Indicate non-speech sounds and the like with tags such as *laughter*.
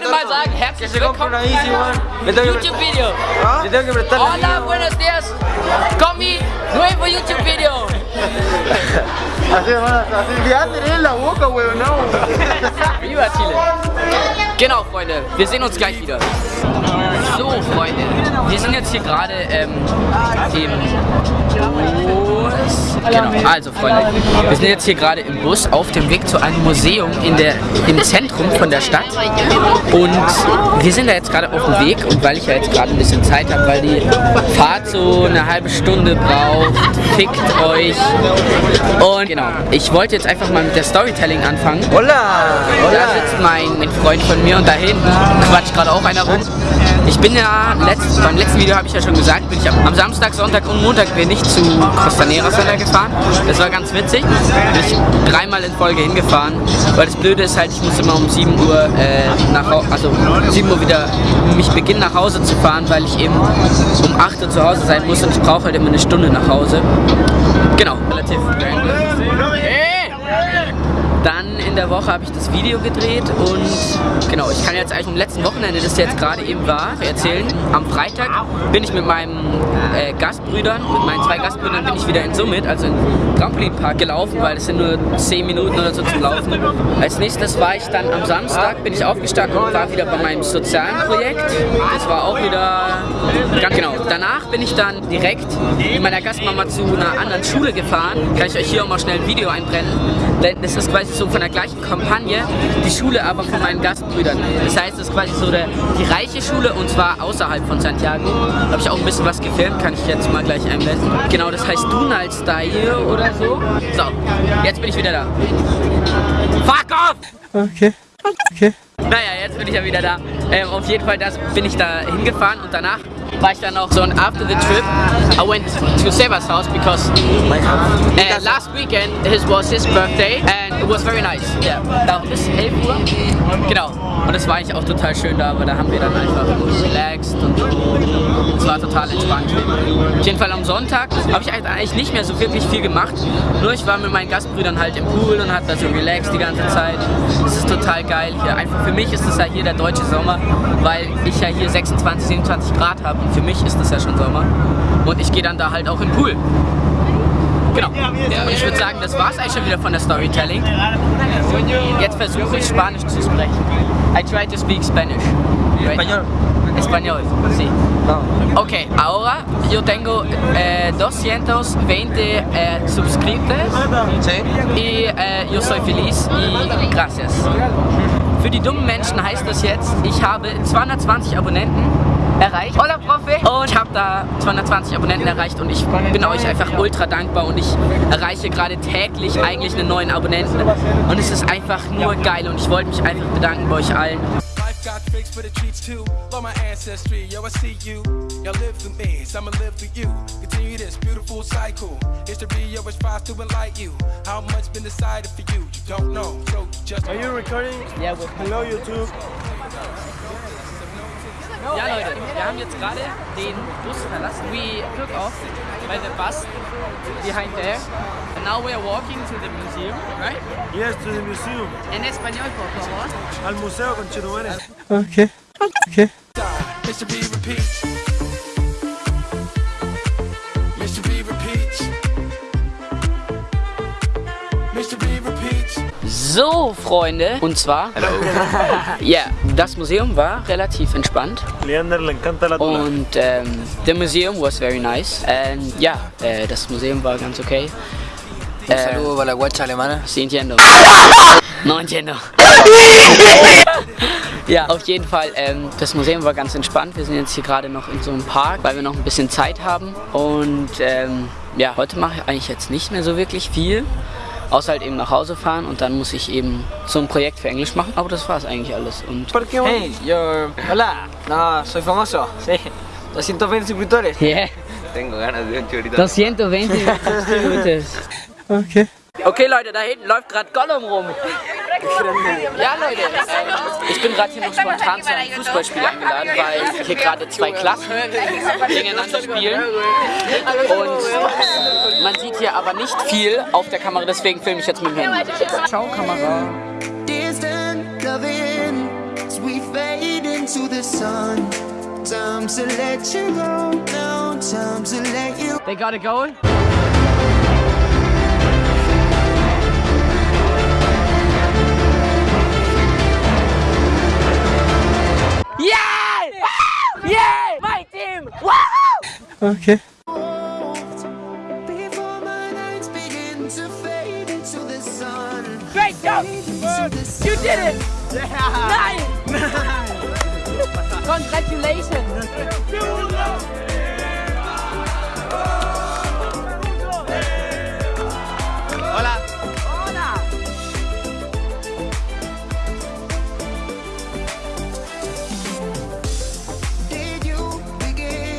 Que YouTube video. Le tengo que prestar la Hola, buenos días. Con mi nuevo YouTube video. *laughs* Así, hermano, así, ya tenés la boca, weón, no. *laughs* Viva Chile. Genau, Freunde, wir sehen uns gleich wieder. So, Freunde, wir sind jetzt hier gerade ähm, im. Genau, also Freunde, wir sind jetzt hier gerade im Bus auf dem Weg zu einem Museum in der, im Zentrum von der Stadt. Und wir sind da jetzt gerade auf dem Weg und weil ich ja jetzt gerade ein bisschen Zeit habe, weil die Fahrt so eine halbe Stunde braucht, fickt euch. Und genau, ich wollte jetzt einfach mal mit der Storytelling anfangen. Hola, Da sitzt mein, mein Freund von mir und da hinten quatscht gerade auch einer rum. Ich bin ja, letzt, beim letzten Video habe ich ja schon gesagt, bin ich am, am Samstag, Sonntag und Montag bin ich zu Costanera Center gefahren. Das war ganz witzig. Bin ich dreimal in Folge hingefahren, weil das Blöde ist halt, ich muss immer um 7 Uhr äh, nach also um 7 Uhr wieder mich beginnen nach Hause zu fahren, weil ich eben um 8 Uhr zu Hause sein muss und ich brauche halt immer eine Stunde nach Hause. Genau, relativ random. In der Woche habe ich das Video gedreht und genau, ich kann jetzt eigentlich am letzten Wochenende, das jetzt gerade eben war, erzählen. Am Freitag bin ich mit meinen äh, Gastbrüdern, mit meinen zwei Gastbrüdern bin ich wieder in Summit, also in Trampolinpark gelaufen, weil es sind nur 10 Minuten oder so zum Laufen. Als nächstes war ich dann am Samstag, bin ich aufgestanden und war wieder bei meinem sozialen Projekt. Das war auch wieder ganz genau. Danach bin ich dann direkt mit meiner Gastmama zu einer anderen Schule gefahren. Kann ich euch hier auch mal schnell ein Video einbrennen. Denn das ist quasi so von der gleichen Kampagne, die Schule aber von meinen Gastbrüdern. Das heißt, das ist quasi so der, die reiche Schule und zwar außerhalb von Santiago. Da habe ich auch ein bisschen was gefilmt, kann ich jetzt mal gleich einblenden. Genau, das heißt Dunal Style oder so. So, jetzt bin ich wieder da. Fuck off! Okay. Okay. Naja, jetzt bin ich ja wieder da. Ähm, auf jeden Fall das bin ich da hingefahren und danach war ich auch so und after the trip I went to Seba's house because uh, last weekend his was his birthday and it was very nice. Ja, da bis 11 Uhr. Genau. Und es war eigentlich auch total schön da, aber da haben wir dann einfach relaxed und es war total entspannt. Auf jeden Fall am Sonntag habe ich eigentlich nicht mehr so wirklich viel gemacht. Nur ich war mit meinen Gastbrüdern halt im Pool und hat da so relaxed die ganze Zeit. Es ist total geil hier. Einfach für mich ist es ja hier der deutsche Sommer, weil ich ja hier 26, 27 Grad habe und für mich ist es ja schon Sommer. Und ich gehe dann da halt auch den Pool. Genau. Ja, und ich würde sagen, das war es eigentlich schon wieder von der Storytelling. Jetzt versuche ich Spanisch zu sprechen. I try to speak Spanish. Right now. Español, sí. Ok, ahora yo tengo eh, 220 eh, suscriptores y eh, yo soy feliz y gracias. Für die dummen Menschen heißt das jetzt, ich habe 220 Abonnenten erreicht. Hola, Profe! Und ich habe da 220 Abonnenten erreicht und ich bin euch einfach ultra dankbar und ich erreiche gerade täglich eigentlich einen neuen Abonnenten. Und es ist einfach nur geil und ich wollte mich einfach bedanken bei euch allen. Life got tricks for the treats too. Love my ancestry, yo, I see you. Y'all live through me, so I'ma live through you. Continue this beautiful cycle. History always tries to enlighten you. How much been decided for you? You don't know, so just. Are you recording? Ja, gut. Hello, YouTube. Ja Leute, wir haben jetzt gerade den Bus verlassen. We took off by the bus behind there. And now we are walking to the museum, right? Yes, to the museum. En español, por favor. Al museo con Chetumare. Okay. Okay. So, Freunde, und zwar, *laughs* ja, das Museum war relativ entspannt Leander le encanta la und ähm, the museum was very nice. And ja, äh, das Museum war ganz okay. Un saludo para la guacha alemana. Sí, entiendo. *laughs* No entiendo. *laughs* ja, auf jeden Fall, ähm, das Museum war ganz entspannt. Wir sind jetzt hier gerade noch in so einem Park, weil wir noch ein bisschen Zeit haben. Und ähm, ja, heute mache ich eigentlich jetzt nicht mehr so wirklich viel. Außer halt eben nach Hause fahren und dann muss ich eben so ein Projekt für Englisch machen. Aber das war es eigentlich alles. Und Hey, yo. Hola. No, soy famoso. Sí. 220 suscriptores. yeah, Tengo ganas de un chorito. 220 Minuten. Okay. Okay Leute, da hinten läuft gerade Gollum rum. Ja, Leute, ich bin gerade hier noch spontan zu einem Fußballspiel eingeladen, weil hier gerade zwei Klassen gegeneinander spielen. Und man sieht hier aber nicht viel auf der Kamera, deswegen filme ich jetzt mit dem Handy. Ciao, Kamera. They got a goal. Okay. Great job! You did it! Yeah. Nice! nice. *laughs* Congratulations!